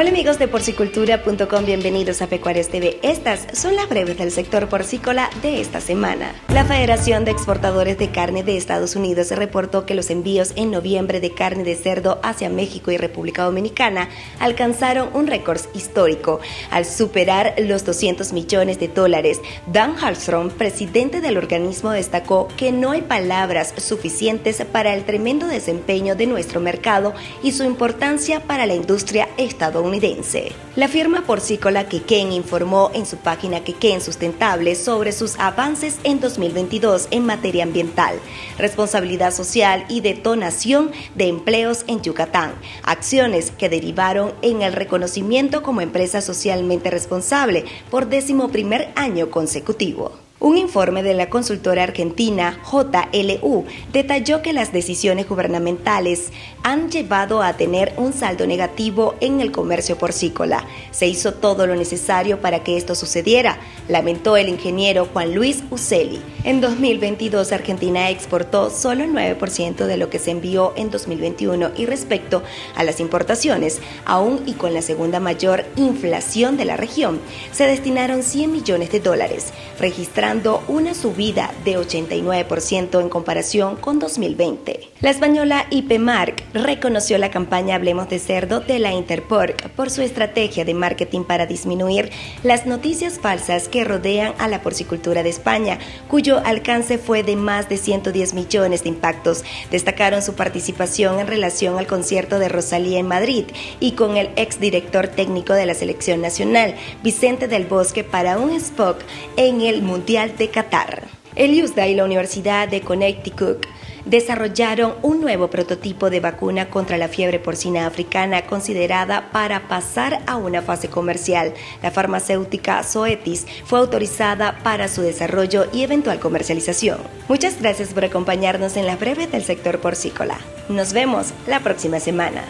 Hola amigos de porcicultura.com, bienvenidos a Pecuarios TV. Estas son las breves del sector porcícola de esta semana. La Federación de Exportadores de Carne de Estados Unidos reportó que los envíos en noviembre de carne de cerdo hacia México y República Dominicana alcanzaron un récord histórico al superar los 200 millones de dólares. Dan Hallstrom, presidente del organismo, destacó que no hay palabras suficientes para el tremendo desempeño de nuestro mercado y su importancia para la industria estadounidense. La firma porcícola Quequén informó en su página Quequén Sustentable sobre sus avances en 2022 en materia ambiental, responsabilidad social y detonación de empleos en Yucatán, acciones que derivaron en el reconocimiento como empresa socialmente responsable por décimo primer año consecutivo. Un informe de la consultora argentina JLU detalló que las decisiones gubernamentales han llevado a tener un saldo negativo en el comercio porcícola. Se hizo todo lo necesario para que esto sucediera, lamentó el ingeniero Juan Luis Uceli. En 2022 Argentina exportó solo el 9% de lo que se envió en 2021 y respecto a las importaciones, aún y con la segunda mayor inflación de la región, se destinaron 100 millones de dólares, una subida de 89% en comparación con 2020. La española IPMark reconoció la campaña Hablemos de Cerdo de la Interporc por su estrategia de marketing para disminuir las noticias falsas que rodean a la porcicultura de España, cuyo alcance fue de más de 110 millones de impactos. Destacaron su participación en relación al concierto de Rosalía en Madrid y con el exdirector técnico de la selección nacional, Vicente del Bosque, para un Spock en el Mundial de Qatar. El USDA y la Universidad de Connecticut desarrollaron un nuevo prototipo de vacuna contra la fiebre porcina africana considerada para pasar a una fase comercial. La farmacéutica Zoetis fue autorizada para su desarrollo y eventual comercialización. Muchas gracias por acompañarnos en la breve del sector porcícola. Nos vemos la próxima semana.